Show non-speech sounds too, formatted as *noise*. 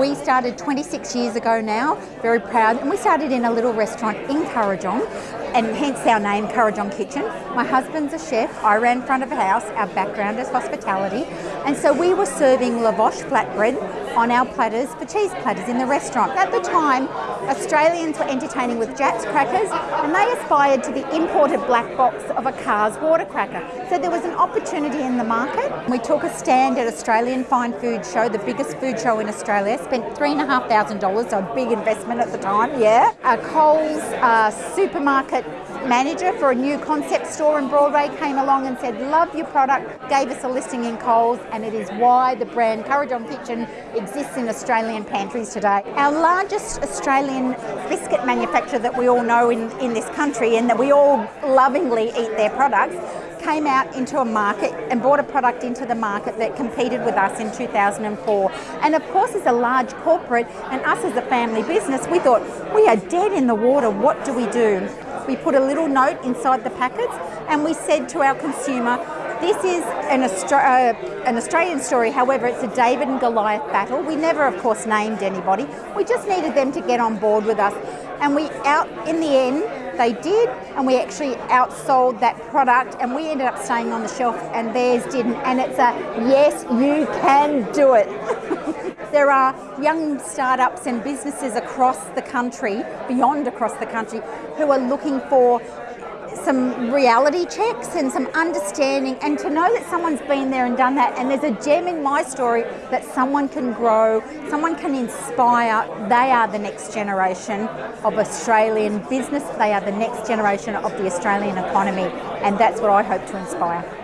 We started 26 years ago now, very proud, and we started in a little restaurant in Kurrajong, and hence our name, Kurrajong Kitchen. My husband's a chef, I ran front of house, our background is hospitality, and so we were serving lavash flatbread on our platters for cheese platters in the restaurant. At the time, Australians were entertaining with Jatz crackers and they aspired to the imported black box of a Carr's water cracker. So there was an opportunity in the market. We took a stand at Australian Fine Food Show, the biggest food show in Australia, spent $3,500, so a big investment at the time, yeah. A Coles uh, supermarket manager for a new concept store in Broadway came along and said, love your product, gave us a listing in Coles, and it is why the brand Kurrajong Kitchen exists in Australian pantries today. Our largest Australian biscuit manufacturer that we all know in, in this country and that we all lovingly eat their products came out into a market and brought a product into the market that competed with us in 2004. And of course, as a large corporate and us as a family business, we thought, we are dead in the water, what do we do? We put a little note inside the packets and we said to our consumer, this is an, Austra uh, an, Australian story, however, it's a David and Goliath battle. We never, of course, named anybody. We just needed them to get on board with us. And we out, in the end, they did, and we actually outsold that product, and we ended up staying on the shelf, and theirs didn't. And it's a yes, you can do it. *laughs* there are young startups and businesses across the country, beyond across the country, who are looking for some reality checks and some understanding and to know that someone's been there and done that and there's a gem in my story that someone can grow, someone can inspire. They are the next generation of Australian business. They are the next generation of the Australian economy and that's what I hope to inspire.